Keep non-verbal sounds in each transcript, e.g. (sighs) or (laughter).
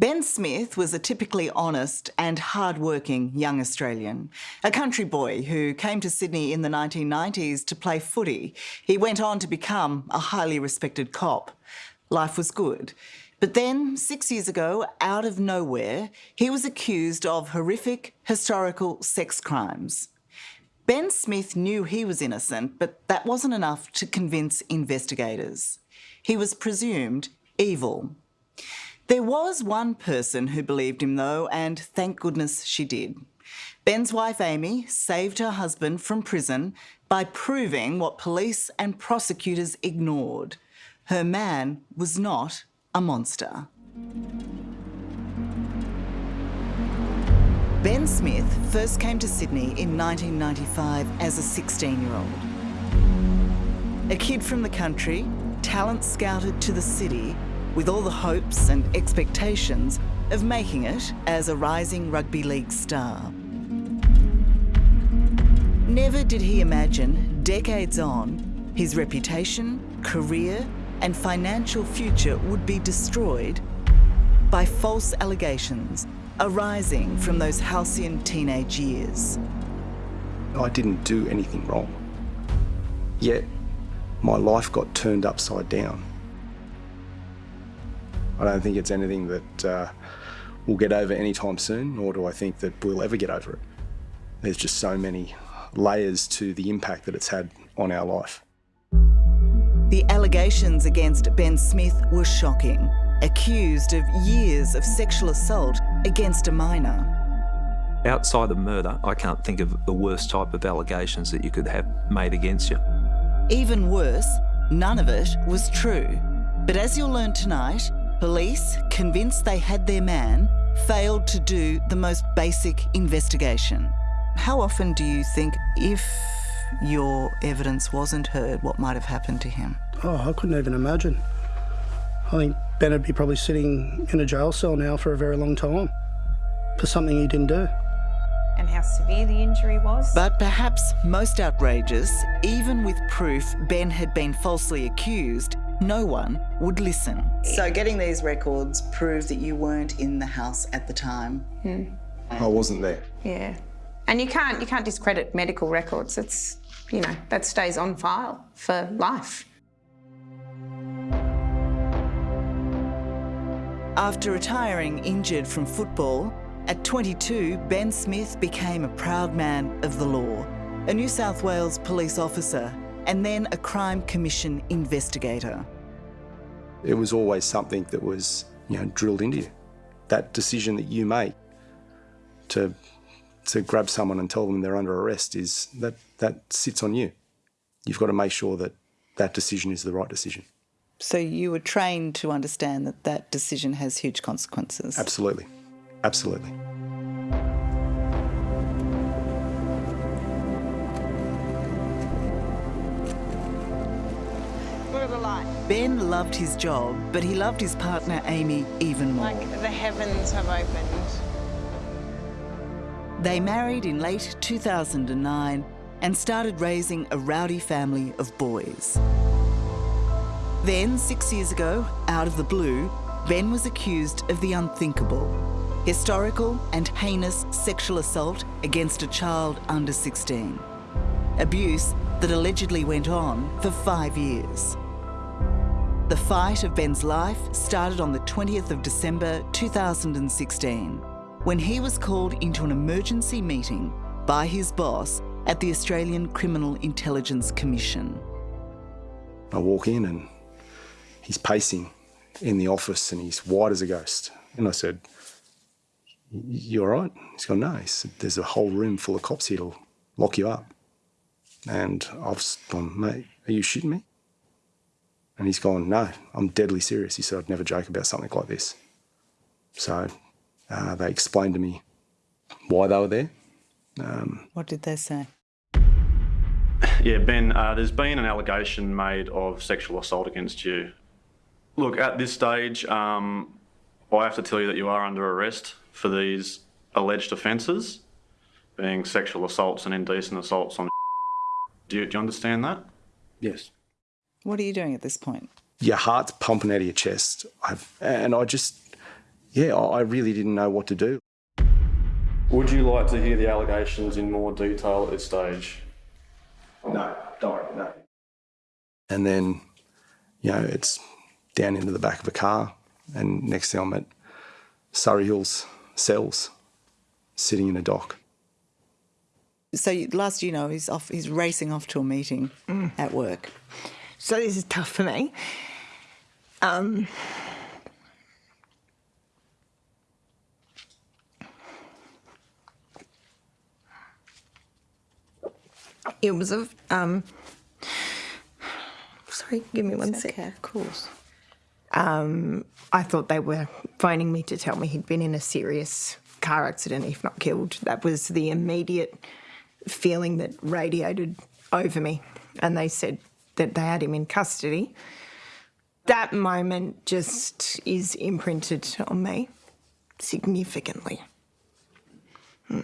Ben Smith was a typically honest and hard-working young Australian, a country boy who came to Sydney in the 1990s to play footy. He went on to become a highly respected cop. Life was good. But then, six years ago, out of nowhere, he was accused of horrific historical sex crimes. Ben Smith knew he was innocent, but that wasn't enough to convince investigators. He was presumed evil. There was one person who believed him, though, and thank goodness she did. Ben's wife, Amy, saved her husband from prison by proving what police and prosecutors ignored. Her man was not a monster. Ben Smith first came to Sydney in 1995 as a 16-year-old. A kid from the country, talent scouted to the city with all the hopes and expectations of making it as a rising rugby league star. Never did he imagine, decades on, his reputation, career and financial future would be destroyed by false allegations arising from those halcyon teenage years. I didn't do anything wrong, yet my life got turned upside down. I don't think it's anything that uh, we'll get over anytime soon, nor do I think that we'll ever get over it. There's just so many layers to the impact that it's had on our life. The allegations against Ben Smith were shocking, accused of years of sexual assault against a minor. Outside of murder, I can't think of the worst type of allegations that you could have made against you. Even worse, none of it was true. But as you'll learn tonight, Police, convinced they had their man, failed to do the most basic investigation. How often do you think, if your evidence wasn't heard, what might have happened to him? Oh, I couldn't even imagine. I think Ben would be probably sitting in a jail cell now for a very long time for something he didn't do. And how severe the injury was. But perhaps most outrageous, even with proof Ben had been falsely accused, no one would listen. So getting these records proved that you weren't in the house at the time. Hmm. I wasn't there. Yeah. And you can't you can't discredit medical records. It's you know, that stays on file for life. After retiring injured from football, at 22, Ben Smith became a proud man of the law, a New South Wales police officer and then a Crime Commission investigator. It was always something that was, you know, drilled into you. That decision that you make to to grab someone and tell them they're under arrest is that that sits on you. You've got to make sure that that decision is the right decision. So you were trained to understand that that decision has huge consequences. Absolutely. Absolutely. Ben loved his job, but he loved his partner Amy even more. Like the heavens have opened. They married in late 2009 and started raising a rowdy family of boys. Then, six years ago, out of the blue, Ben was accused of the unthinkable. Historical and heinous sexual assault against a child under 16. Abuse that allegedly went on for five years. The fight of Ben's life started on the 20th of December 2016 when he was called into an emergency meeting by his boss at the Australian Criminal Intelligence Commission. I walk in and he's pacing in the office and he's white as a ghost. And I said, you all right? He's gone, no. He said, there's a whole room full of cops here to lock you up. And I've gone, mate, are you shitting me? And he's gone, no, I'm deadly serious. He said, I'd never joke about something like this. So uh, they explained to me why they were there. Um, what did they say? Yeah, Ben, uh, there's been an allegation made of sexual assault against you. Look, at this stage, um, I have to tell you that you are under arrest for these alleged offences, being sexual assaults and indecent assaults on (laughs) do you, do you understand that? Yes. What are you doing at this point? Your heart's pumping out of your chest. I've, and I just, yeah, I I really didn't know what to do. Would you like to hear the allegations in more detail at this stage? No, don't, no. And then, you know, it's down into the back of a car, and next thing I'm at Surry Hills cells, sitting in a dock. So you- last you know, he's off. He's racing off to a meeting mm. at work. So this is tough for me. Um, it was a um. Sorry, give me one sec. of course. Um, I thought they were phoning me to tell me he'd been in a serious car accident, if not killed. That was the immediate feeling that radiated over me. And they said that they had him in custody. That moment just is imprinted on me significantly. Hmm.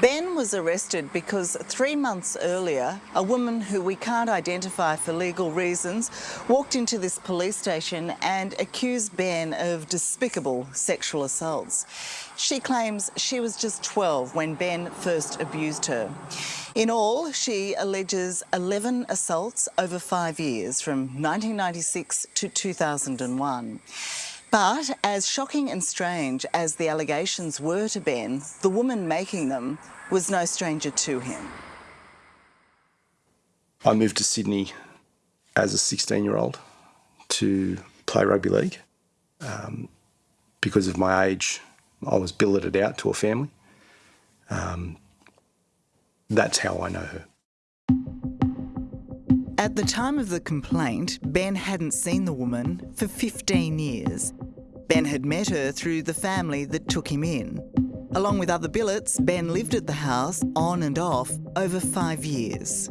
Ben was arrested because three months earlier, a woman who we can't identify for legal reasons walked into this police station and accused Ben of despicable sexual assaults. She claims she was just 12 when Ben first abused her. In all, she alleges 11 assaults over five years from 1996 to 2001. But as shocking and strange as the allegations were to Ben, the woman making them was no stranger to him. I moved to Sydney as a 16 year old to play rugby league. Um, because of my age, I was billeted out to a family. Um, that's how I know her. At the time of the complaint, Ben hadn't seen the woman for 15 years. Ben had met her through the family that took him in. Along with other billets, Ben lived at the house on and off over five years.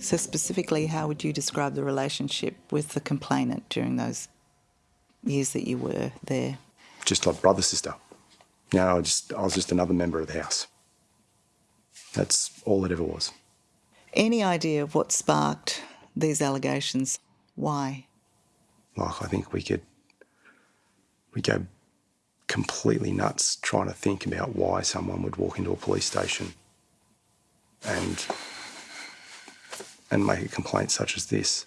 So, specifically, how would you describe the relationship with the complainant during those years that you were there? Just like brother, sister. You know, I, just, I was just another member of the house. That's all it ever was. Any idea of what sparked these allegations? Why? Like, I think we could, we go completely nuts trying to think about why someone would walk into a police station and and make a complaint such as this.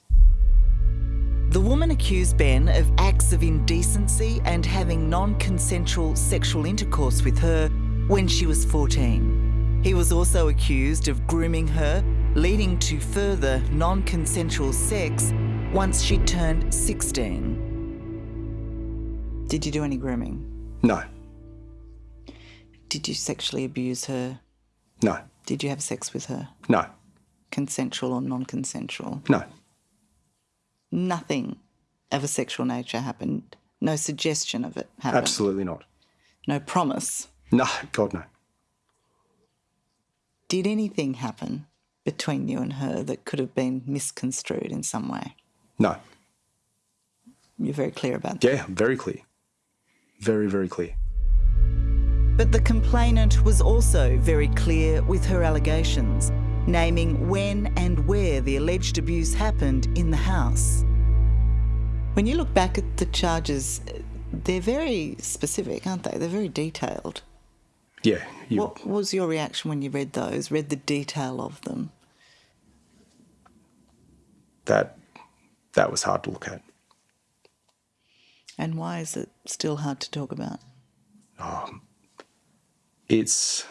The woman accused Ben of acts of indecency and having non consensual sexual intercourse with her when she was 14. He was also accused of grooming her, leading to further non consensual sex once she turned 16. Did you do any grooming? No, Did you sexually abuse her? no, Did you have sex with her? no, Consensual or non consensual? no, Nothing of a sexual nature happened. No suggestion of it happened. absolutely not. No promise. No, God, no. Did anything happen between you and her that could have been misconstrued in some way? No. You're very clear about that. Yeah, very clear. Very, very clear. But the complainant was also very clear with her allegations, naming when and where the alleged abuse happened in the house. When you look back at the charges, they're very specific, aren't they? They're very detailed. Yeah, What was your reaction when you read those, read the detail of them? that that was hard to look at. And why is it still hard to talk about? Oh, it's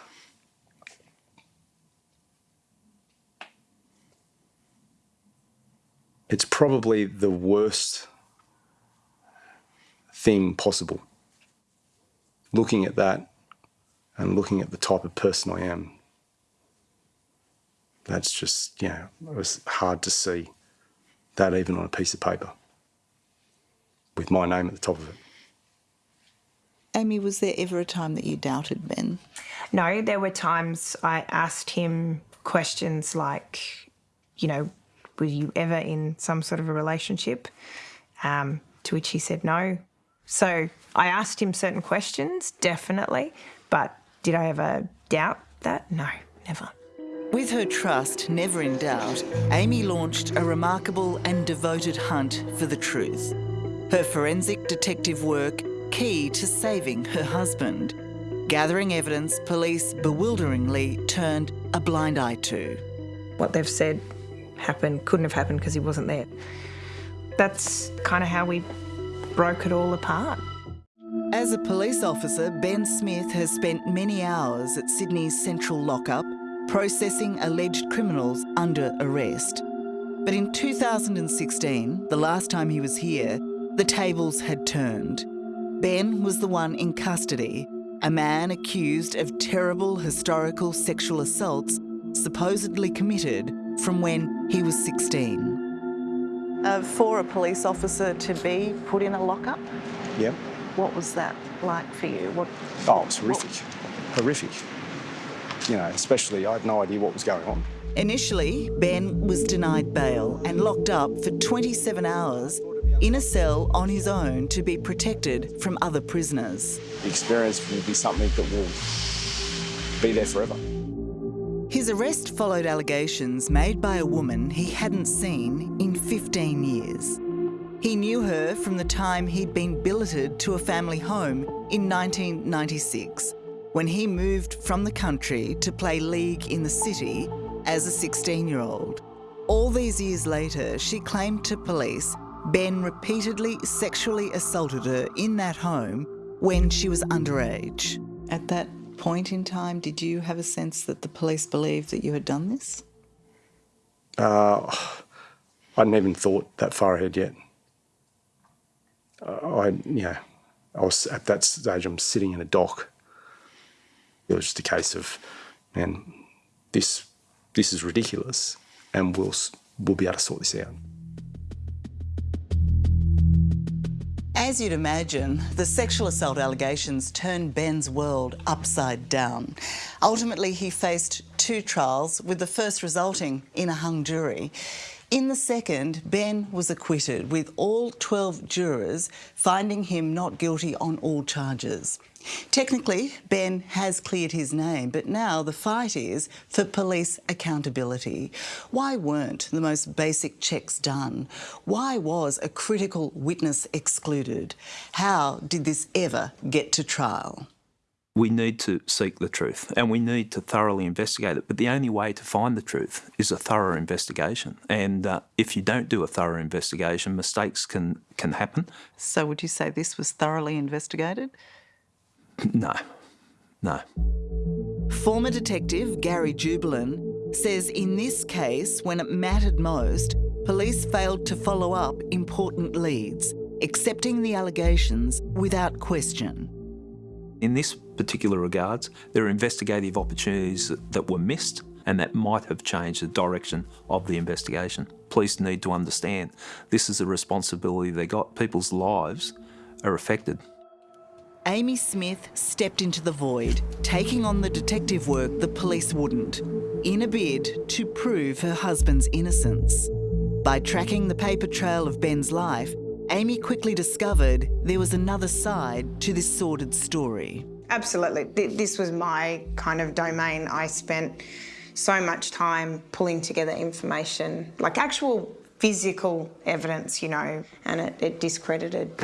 it's probably the worst thing possible. Looking at that and looking at the type of person I am, that's just, you know, it was hard to see that even on a piece of paper with my name at the top of it. Amy, was there ever a time that you doubted Ben? No, there were times I asked him questions like, you know, were you ever in some sort of a relationship? Um, to which he said no. So I asked him certain questions, definitely, but did I ever doubt that? No, never. With her trust never in doubt, Amy launched a remarkable and devoted hunt for the truth. Her forensic detective work key to saving her husband. Gathering evidence police bewilderingly turned a blind eye to. What they've said happened couldn't have happened because he wasn't there. That's kind of how we broke it all apart. As a police officer, Ben Smith has spent many hours at Sydney's central lockup processing alleged criminals under arrest. But in 2016, the last time he was here, the tables had turned. Ben was the one in custody, a man accused of terrible historical sexual assaults supposedly committed from when he was 16. Uh, for a police officer to be put in a lockup, Yeah. What was that like for you? What, Oh, it was horrific. Horrific. You know, especially I had no idea what was going on. Initially, Ben was denied bail and locked up for 27 hours in a cell on his own to be protected from other prisoners. The experience will be something that will be there forever. His arrest followed allegations made by a woman he hadn't seen in 15 years. He knew her from the time he'd been billeted to a family home in 1996, when he moved from the country to play league in the city as a 16 year old. All these years later, she claimed to police Ben repeatedly sexually assaulted her in that home when she was underage. At that point in time, did you have a sense that the police believed that you had done this? Uh, I hadn't even thought that far ahead yet. Uh, I, yeah, I was at that stage. I'm sitting in a dock. It was just a case of, man, this this is ridiculous, and we'll we'll be able to sort this out. As you'd imagine, the sexual assault allegations turned Ben's world upside down. Ultimately, he faced two trials, with the first resulting in a hung jury. In the second, Ben was acquitted, with all 12 jurors finding him not guilty on all charges. Technically, Ben has cleared his name, but now the fight is for police accountability. Why weren't the most basic checks done? Why was a critical witness excluded? How did this ever get to trial? We need to seek the truth and we need to thoroughly investigate it. But the only way to find the truth is a thorough investigation. And uh, if you don't do a thorough investigation, mistakes can, can happen. So, would you say this was thoroughly investigated? No, no. Former detective Gary Jubelin says in this case, when it mattered most, police failed to follow up important leads, accepting the allegations without question. In this particular regards, there are investigative opportunities that, were missed and that might have changed the direction of the investigation. Police need to understand this is a responsibility they got. People's lives are affected. Amy Smith stepped into the void, taking on the detective work the police wouldn't, in a bid to prove her husband's innocence. By tracking the paper trail of Ben's life, Amy quickly discovered there was another side to this sordid story. Absolutely. This was my kind of domain. I spent so much time pulling together information, like actual physical evidence, you know, and it, it discredited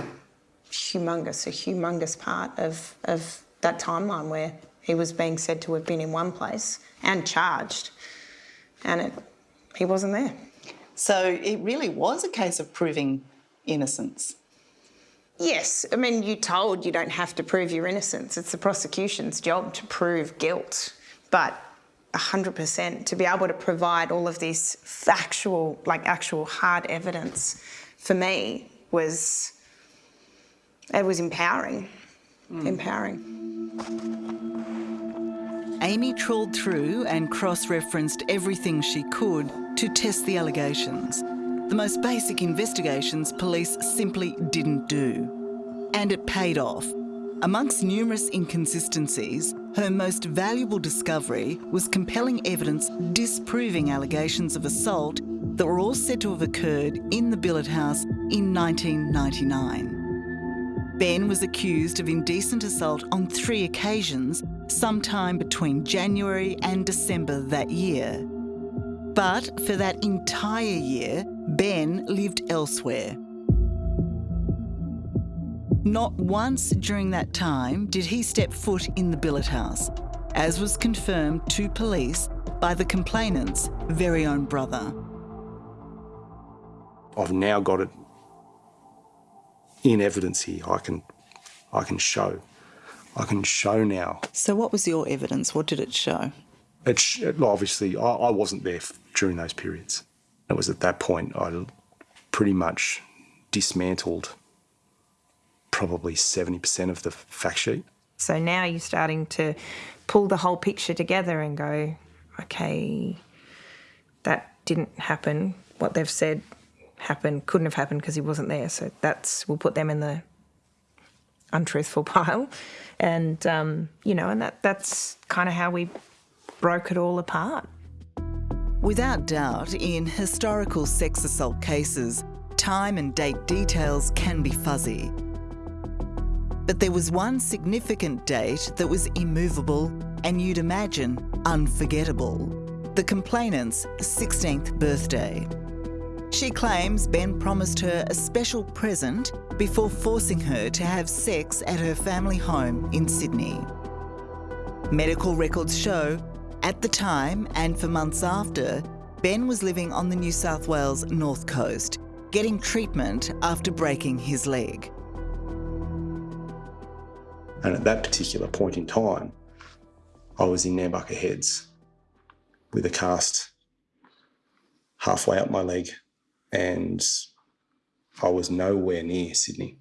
humongous, a humongous part of, of that timeline where he was being said to have been in one place and charged, and it, he wasn't there. So it really was a case of proving innocence. Yes, I mean, you're told you don't have to prove your innocence. It's the prosecution's job to prove guilt. But 100% to be able to provide all of this factual, like actual hard evidence for me was, it was empowering. Hmm. Empowering. Amy trawled through and cross referenced everything she could to test the allegations. The most basic investigations police simply didn't do. And it paid off. Amongst numerous inconsistencies, her most valuable discovery was compelling evidence disproving allegations of assault that were all said to have occurred in the billet house in 1999. Ben was accused of indecent assault on three occasions sometime between January and December that year. But for that entire year, Ben lived elsewhere. Not once during that time did he step foot in the billet house, as was confirmed to police by the complainant's very own brother. I've now got it in evidence here. I can, I can show. I can show now. So, what was your evidence? What did it show? It sh- obviously, I, I wasn't there during those periods. It was at that point I pretty much dismantled probably 70% of the fact sheet. So now you're starting to pull the whole picture together and go, okay, that didn't happen. What they've said happened, couldn't have happened because he wasn't there. So that's, we'll put them in the untruthful (laughs) pile. And, um, you know, and that, that's kind of how we broke it all apart. Without doubt, in historical sex assault cases, time and date details can be fuzzy. But there was one significant date that was immovable and you'd imagine unforgettable the complainant's 16th birthday. She claims Ben promised her a special present before forcing her to have sex at her family home in Sydney. Medical records show, at the time and for months after, Ben was living on the New South Wales north coast, getting treatment after breaking his leg. And at that particular point in time, I was in Nambucca Heads with a cast halfway up my leg, and I was nowhere near Sydney.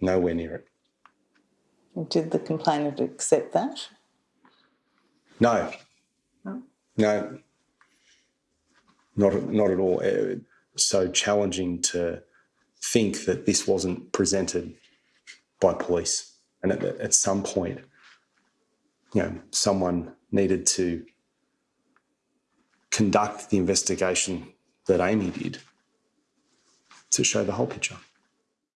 Nowhere near it. Did the complainant accept that? No. No. No. Not, not at all. It, so challenging to think that this wasn't presented by police. And at, at some point, you know, someone needed to conduct the investigation that Amy did to show the whole picture.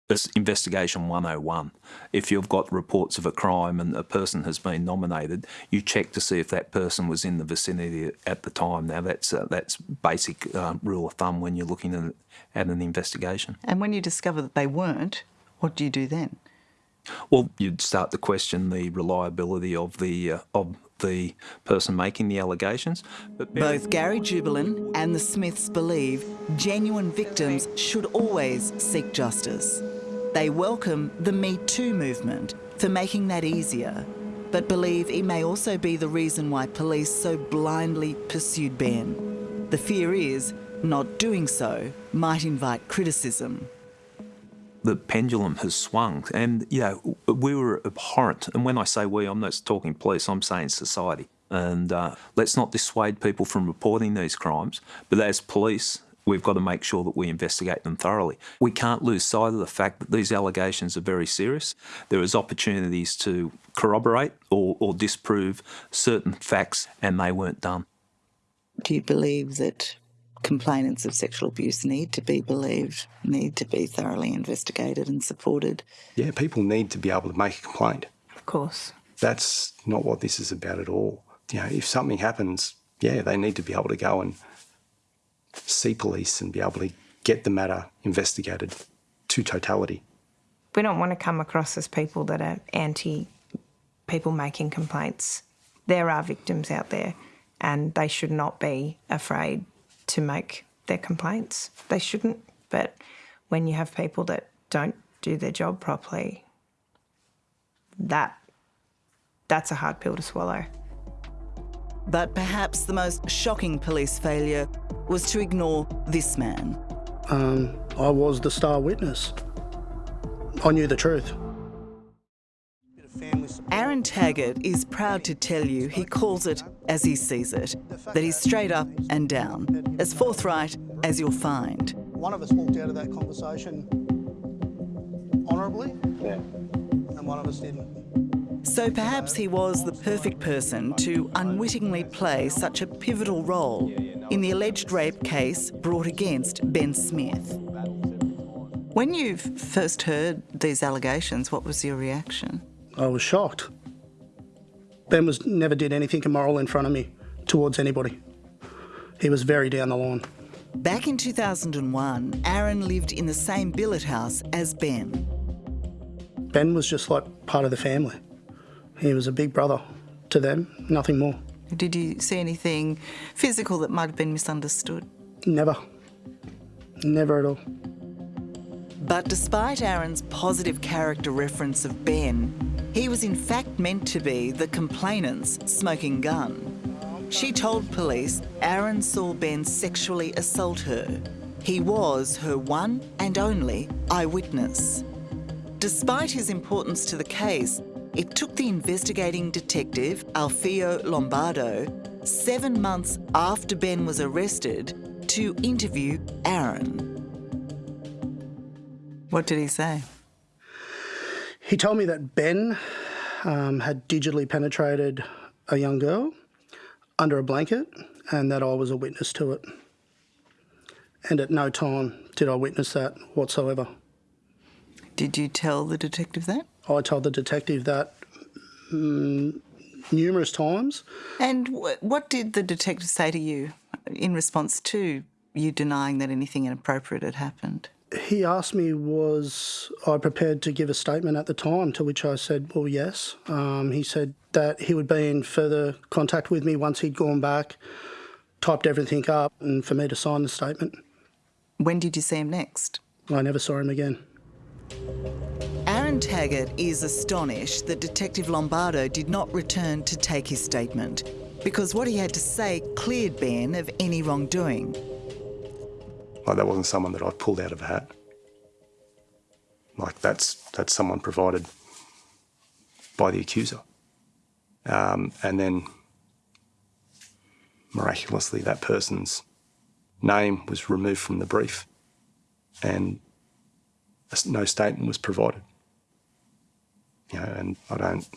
It's investigation 101. If you've got reports of a crime and a person has been nominated, you check to see if that person was in the vicinity at the time. Now, that's uh, that's basic uh, rule of thumb when you're looking at, at an investigation. And when you discover that they weren't, what do you do then? Well, you'd start to question the reliability of the uh, of the person making the allegations. But both Gary Jubelin and the Smiths believe genuine victims should always seek justice. They welcome the Me Too movement for making that easier, but believe it may also be the reason why police so blindly pursued Ben. The fear is not doing so might invite criticism the pendulum has swung. And, you know, we were abhorrent. And when I say we, I'm not talking police, I'm saying society. And uh, let's not dissuade people from reporting these crimes. But as police, we've got to make sure that we investigate them thoroughly. We can't lose sight of the fact that these allegations are very serious. There is opportunities to corroborate or, or disprove certain facts, and they weren't done. Do you believe that complainants of sexual abuse need to be believed, need to be thoroughly investigated and supported. Yeah, people need to be able to make a complaint. Of course. That's not what this is about at all. You know, if something happens, yeah, they need to be able to go and see police and be able to get the matter investigated to totality. We don't want to come across as people that are anti people making complaints. There are victims out there and they should not be afraid to make their complaints. They shouldn't, but when you have people that don't do their job properly, that that's a hard pill to swallow. But perhaps the most shocking police failure was to ignore this man. Um, I was the star witness. I knew the truth. Aaron Taggart is proud to tell you he calls it as he sees it, that he's straight up and down, as forthright as you'll find. One of us walked out of that conversation honourably, yeah. and one of us didn't. So perhaps he was the perfect person to unwittingly play such a pivotal role in the alleged rape case brought against Ben Smith. When you first heard these allegations, what was your reaction? I was shocked. Ben was never did anything immoral in front of me towards anybody. He was very down the line. Back in 2001, Aaron lived in the same billet house as Ben. Ben was just like part of the family. He was a big brother to them, nothing more. Did you see anything physical that might have been misunderstood? Never. Never at all. But despite Aaron's positive character reference of Ben, he was in fact meant to be the complainant's smoking gun. She told police Aaron saw Ben sexually assault her. He was her one and only eyewitness. Despite his importance to the case, it took the investigating detective, Alfio Lombardo, seven months after Ben was arrested to interview Aaron. What did he say? He told me that Ben um, had digitally penetrated a young girl under a blanket and that I was a witness to it. And at no time did I witness that whatsoever. Did you tell the detective that? I told the detective that um, numerous times. And wh- what did the detective say to you in response to you denying that anything inappropriate had happened? He asked me, was I prepared to give a statement at the time, to which I said, well, yes. Um, he said that he would be in further contact with me once he'd gone back, typed everything up, and for me to sign the statement. When did you see him next? I never saw him again. Aaron Taggart is astonished that Detective Lombardo did not return to take his statement because what he had to say cleared Ben of any wrongdoing. Like that wasn't someone that I pulled out of a hat. Like that's that's someone provided by the accuser. Um, and then miraculously that person's name was removed from the brief and no statement was provided. You know, and I don't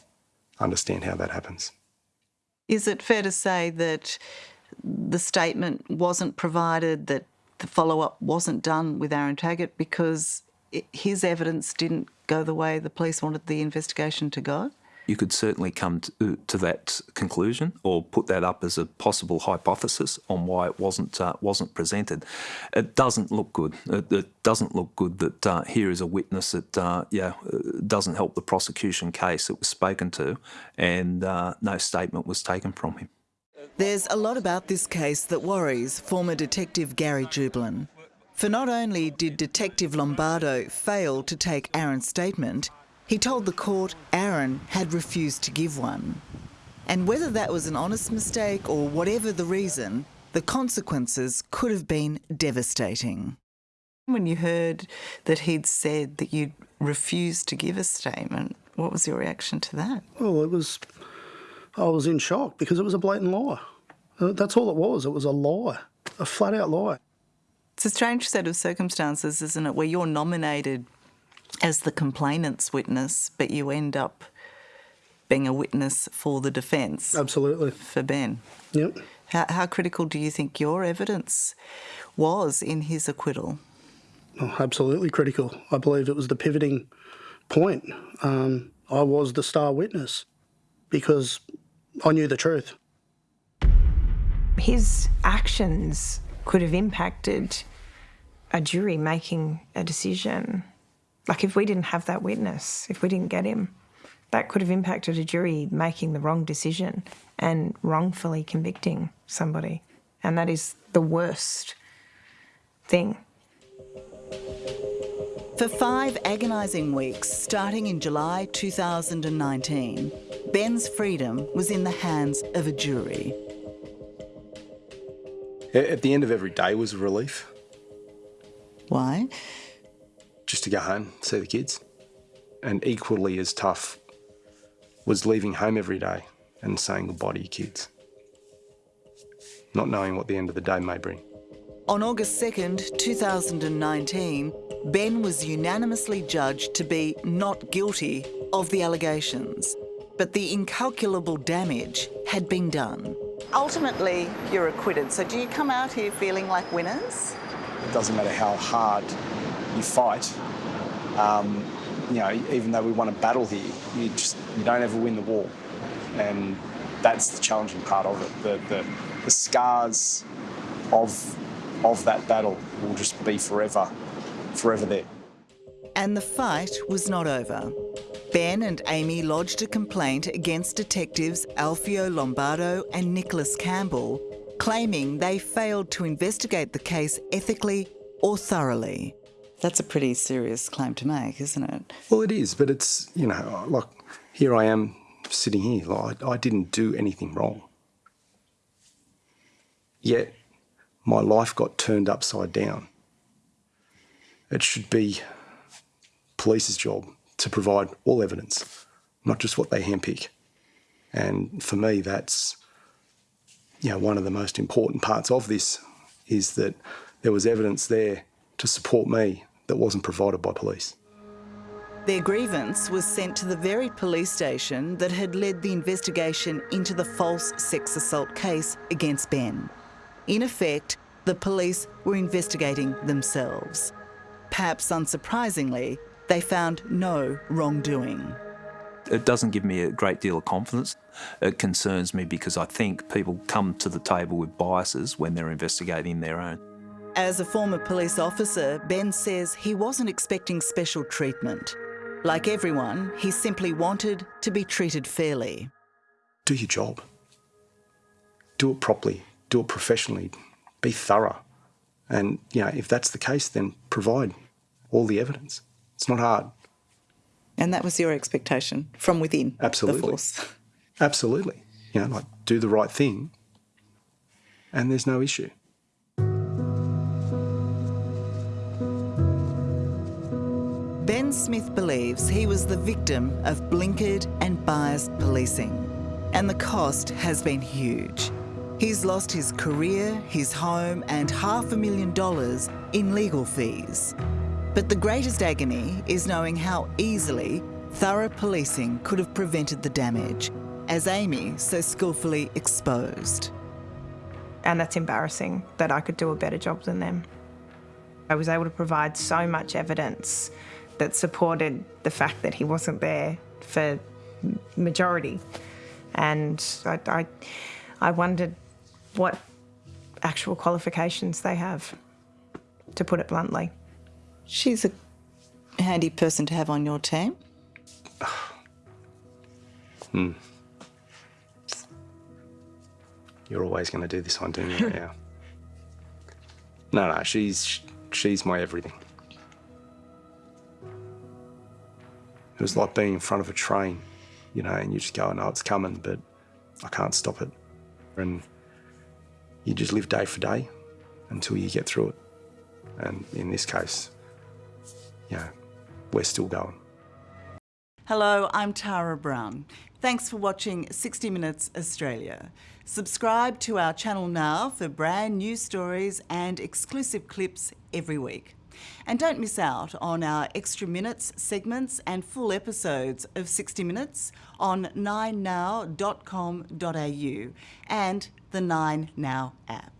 understand how that happens. Is it fair to say that the statement wasn't provided, that the follow up wasn't done with Aaron Taggart because his evidence didn't go the way the police wanted the investigation to go? You could certainly come to, to that conclusion or put that up as a possible hypothesis on why it wasn't uh, wasn't presented. It doesn't look good. It, it doesn't look good that uh, here is a witness that uh, yeah doesn't help the prosecution case. It was spoken to, and uh, no statement was taken from him. There's a lot about this case that worries former Detective Gary Jubelin. For not only did Detective Lombardo fail to take Aaron's statement, he told the court Aaron had refused to give one. And whether that was an honest mistake or whatever the reason, the consequences could have been devastating. When you heard that he'd said that you'd refused to give a statement, what was your reaction to that? Well, it was. I was in shock because it was a blatant lie. Uh, that's all it was. It was a lie, a flat out lie. It's a strange set of circumstances, isn't it, where you're nominated as the complainant's witness, but you end up being a witness for the defence. Absolutely. For Ben. Yep. How, how, critical do you think your evidence was in his acquittal? Oh, absolutely critical. I believe it was the pivoting point. Um, I was the star witness because I knew the truth. His actions could have impacted a jury making a decision. Like if we didn't have that witness, if we didn't get him, that could have impacted a jury making the wrong decision and wrongfully convicting somebody. And that is the worst thing. For five agonising weeks, starting in July 2019, Ben's freedom was in the hands of a jury. At the end of every day was a relief. Why? Just to go home, see the kids. And equally as tough was leaving home every day and saying goodbye to your kids. Not knowing what the end of the day may bring. On August 2nd, 2019, Ben was unanimously judged to be not guilty of the allegations, but the incalculable damage had been done. Ultimately, you're acquitted. So, do you come out here feeling like winners? It doesn't matter how hard you fight. Um, you know, even though we won a battle here, you just you don't ever win the war. and that's the challenging part of it. The, the, the scars of, of that battle will just be forever, forever there. And the fight was not over. Ben and Amy lodged a complaint against detectives Alfio Lombardo and Nicholas Campbell, claiming they failed to investigate the case ethically or thoroughly. That's a pretty serious claim to make, isn't it? Well, it is, but it's, you know, like here I am sitting here, like I didn't do anything wrong. Yet my life got turned upside down. It should be police's job to provide all evidence, not just what they handpick. And for me, that's you know, one of the most important parts of this is that there was evidence there to support me that wasn't provided by police. Their grievance was sent to the very police station that had led the investigation into the false sex assault case against Ben. In effect, the police were investigating themselves. Perhaps unsurprisingly, they found no wrongdoing. It doesn't give me a great deal of confidence. It concerns me because I think people come to the table with biases when they're investigating their own. As a former police officer, Ben says he wasn't expecting special treatment. Like everyone, he simply wanted to be treated fairly. Do your job. Do it properly. Do it professionally. Be thorough. And, you know, if that's the case, then provide all the evidence. It's not hard. And that was your expectation from within Absolutely. the force. Absolutely. You know, like do the right thing and there's no issue. Ben Smith believes he was the victim of blinkered and biased policing. And the cost has been huge. He's lost his career, his home, and half a million dollars in legal fees. But the greatest agony is knowing how easily thorough policing could have prevented the damage, as Amy so skillfully exposed. And that's embarrassing that I could do a better job than them. I was able to provide so much evidence that supported the fact that he wasn't there for majority. And I, I, I wondered what actual qualifications they have, to put it bluntly. She's a handy person to have on your team. (sighs) Hmm. You're always going to do this one, don't you? (laughs) yeah. No, no, she's she's my everything. It was like being in front of a train, you know, and you just go, "I know it's coming, but I can't stop it." And you just live day for day until you get through it. And in this case, you know, we're still going. Hello, I'm Tara Brown. Thanks for watching 60 Minutes Australia. Subscribe to our channel now for brand new stories and exclusive clips every week. And don't miss out on our extra minutes, segments, and full episodes of 60 Minutes on 9now.com.au and the 9Now app.